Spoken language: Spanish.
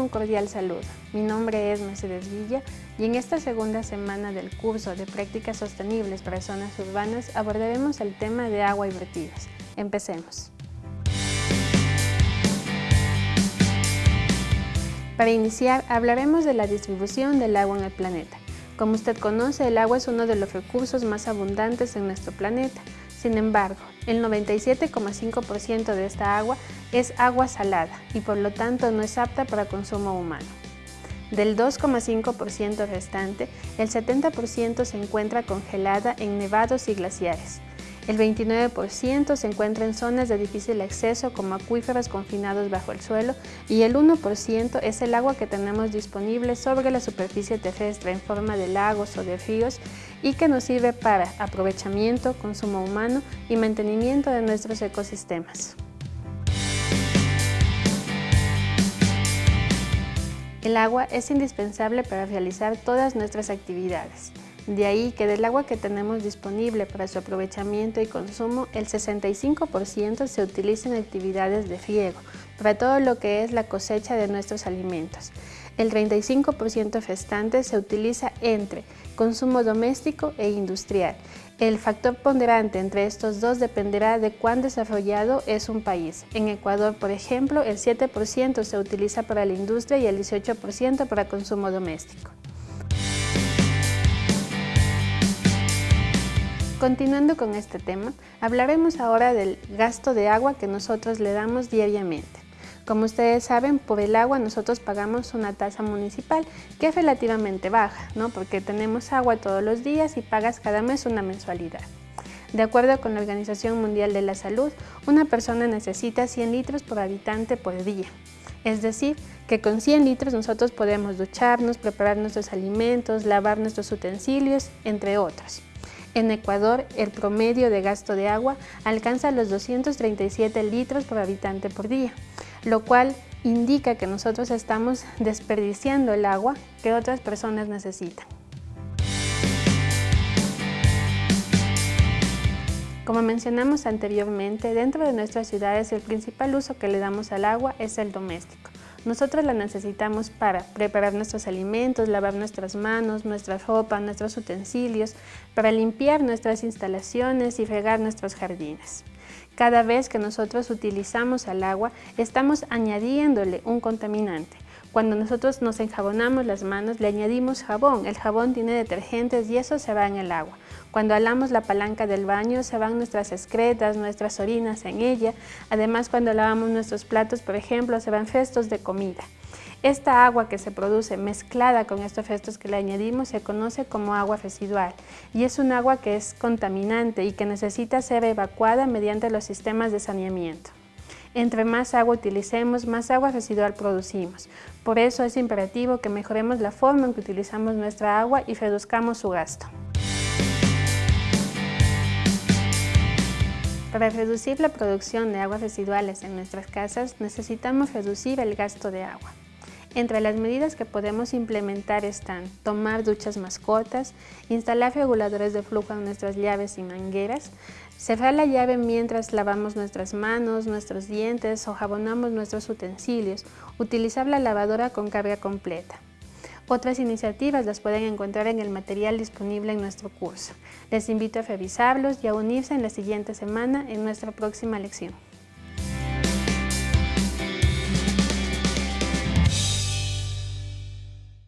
un cordial saludo. Mi nombre es Mercedes Villa y en esta segunda semana del curso de Prácticas Sostenibles para Zonas Urbanas abordaremos el tema de agua y vertidos. Empecemos. Para iniciar, hablaremos de la distribución del agua en el planeta. Como usted conoce, el agua es uno de los recursos más abundantes en nuestro planeta. Sin embargo, el 97,5% de esta agua es agua salada y por lo tanto no es apta para consumo humano. Del 2,5% restante, el 70% se encuentra congelada en nevados y glaciares. El 29% se encuentra en zonas de difícil acceso como acuíferos confinados bajo el suelo y el 1% es el agua que tenemos disponible sobre la superficie terrestre en forma de lagos o de ríos y que nos sirve para aprovechamiento, consumo humano y mantenimiento de nuestros ecosistemas. El agua es indispensable para realizar todas nuestras actividades. De ahí que del agua que tenemos disponible para su aprovechamiento y consumo, el 65% se utiliza en actividades de riego, para todo lo que es la cosecha de nuestros alimentos. El 35% restante se utiliza entre consumo doméstico e industrial. El factor ponderante entre estos dos dependerá de cuán desarrollado es un país. En Ecuador, por ejemplo, el 7% se utiliza para la industria y el 18% para consumo doméstico. Continuando con este tema, hablaremos ahora del gasto de agua que nosotros le damos diariamente. Como ustedes saben, por el agua nosotros pagamos una tasa municipal que es relativamente baja, ¿no? porque tenemos agua todos los días y pagas cada mes una mensualidad. De acuerdo con la Organización Mundial de la Salud, una persona necesita 100 litros por habitante por día. Es decir, que con 100 litros nosotros podemos ducharnos, preparar nuestros alimentos, lavar nuestros utensilios, entre otros. En Ecuador, el promedio de gasto de agua alcanza los 237 litros por habitante por día, lo cual indica que nosotros estamos desperdiciando el agua que otras personas necesitan. Como mencionamos anteriormente, dentro de nuestras ciudades el principal uso que le damos al agua es el doméstico. Nosotros la necesitamos para preparar nuestros alimentos, lavar nuestras manos, nuestra ropa, nuestros utensilios, para limpiar nuestras instalaciones y regar nuestros jardines. Cada vez que nosotros utilizamos el agua, estamos añadiéndole un contaminante. Cuando nosotros nos enjabonamos las manos, le añadimos jabón. El jabón tiene detergentes y eso se va en el agua. Cuando alamos la palanca del baño se van nuestras excretas, nuestras orinas en ella. Además, cuando lavamos nuestros platos, por ejemplo, se van restos de comida. Esta agua que se produce mezclada con estos restos que le añadimos se conoce como agua residual y es un agua que es contaminante y que necesita ser evacuada mediante los sistemas de saneamiento. Entre más agua utilicemos, más agua residual producimos. Por eso es imperativo que mejoremos la forma en que utilizamos nuestra agua y reduzcamos su gasto. Para reducir la producción de aguas residuales en nuestras casas, necesitamos reducir el gasto de agua. Entre las medidas que podemos implementar están tomar duchas más cortas, instalar reguladores de flujo en nuestras llaves y mangueras, cerrar la llave mientras lavamos nuestras manos, nuestros dientes o jabonamos nuestros utensilios, utilizar la lavadora con carga completa. Otras iniciativas las pueden encontrar en el material disponible en nuestro curso. Les invito a revisarlos y a unirse en la siguiente semana en nuestra próxima lección.